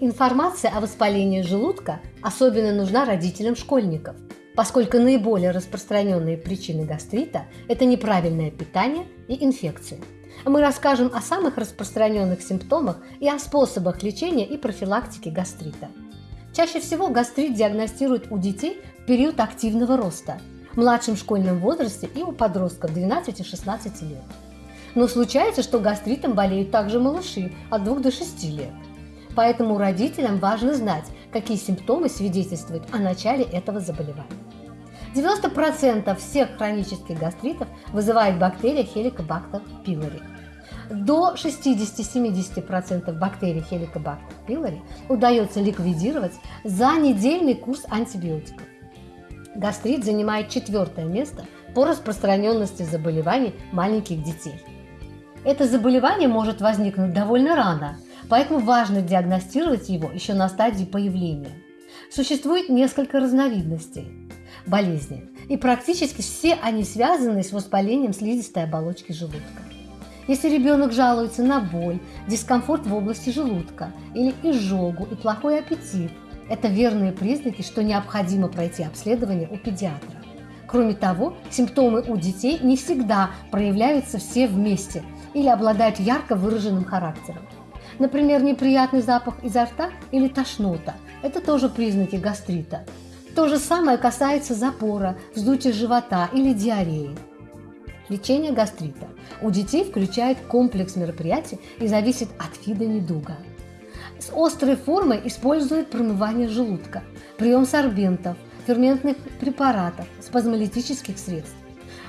Информация о воспалении желудка особенно нужна родителям школьников, поскольку наиболее распространенные причины гастрита – это неправильное питание и инфекции. Мы расскажем о самых распространенных симптомах и о способах лечения и профилактики гастрита. Чаще всего гастрит диагностируют у детей в период активного роста, в младшем школьном возрасте и у подростков 12-16 лет. Но случается, что гастритом болеют также малыши от 2 до 6 лет. Поэтому родителям важно знать, какие симптомы свидетельствуют о начале этого заболевания. 90% всех хронических гастритов вызывает бактерия Helicobacter pylori. До 60-70% бактерий Helicobacter pylori удается ликвидировать за недельный курс антибиотиков. Гастрит занимает четвертое место по распространенности заболеваний маленьких детей. Это заболевание может возникнуть довольно рано, поэтому важно диагностировать его еще на стадии появления. Существует несколько разновидностей болезни, и практически все они связаны с воспалением слизистой оболочки желудка. Если ребенок жалуется на боль, дискомфорт в области желудка или изжогу и плохой аппетит, это верные признаки, что необходимо пройти обследование у педиатра. Кроме того, симптомы у детей не всегда проявляются все вместе или обладают ярко выраженным характером. Например, неприятный запах изо рта или тошнота – это тоже признаки гастрита. То же самое касается запора, вздутия живота или диареи. Лечение гастрита у детей включает комплекс мероприятий и зависит от вида недуга. С острой формой используют промывание желудка, прием сорбентов, ферментных препаратов, спазмолитических средств.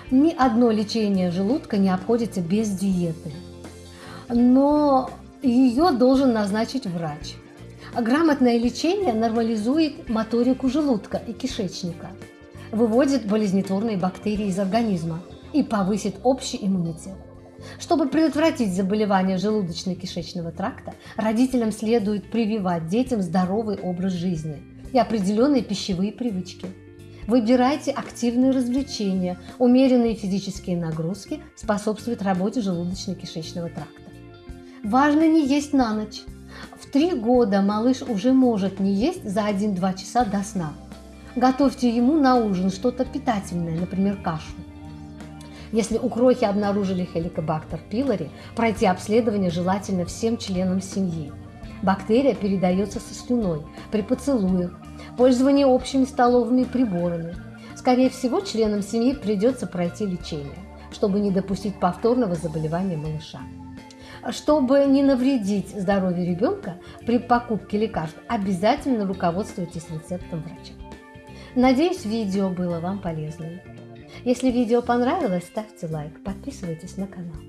Ни одно лечение желудка не обходится без диеты. Но ее должен назначить врач. Грамотное лечение нормализует моторику желудка и кишечника, выводит болезнетворные бактерии из организма и повысит общий иммунитет. Чтобы предотвратить заболевания желудочно-кишечного тракта, родителям следует прививать детям здоровый образ жизни и определенные пищевые привычки. Выбирайте активные развлечения, умеренные физические нагрузки способствуют работе желудочно-кишечного тракта. Важно не есть на ночь. В три года малыш уже может не есть за 1-2 часа до сна. Готовьте ему на ужин что-то питательное, например, кашу. Если у крохи обнаружили хеликобактер пилори, пройти обследование желательно всем членам семьи. Бактерия передается со слюной, при поцелуях, пользовании общими столовыми приборами. Скорее всего, членам семьи придется пройти лечение, чтобы не допустить повторного заболевания малыша. Чтобы не навредить здоровью ребенка, при покупке лекарств обязательно руководствуйтесь рецептом врача. Надеюсь, видео было вам полезным. Если видео понравилось, ставьте лайк, подписывайтесь на канал.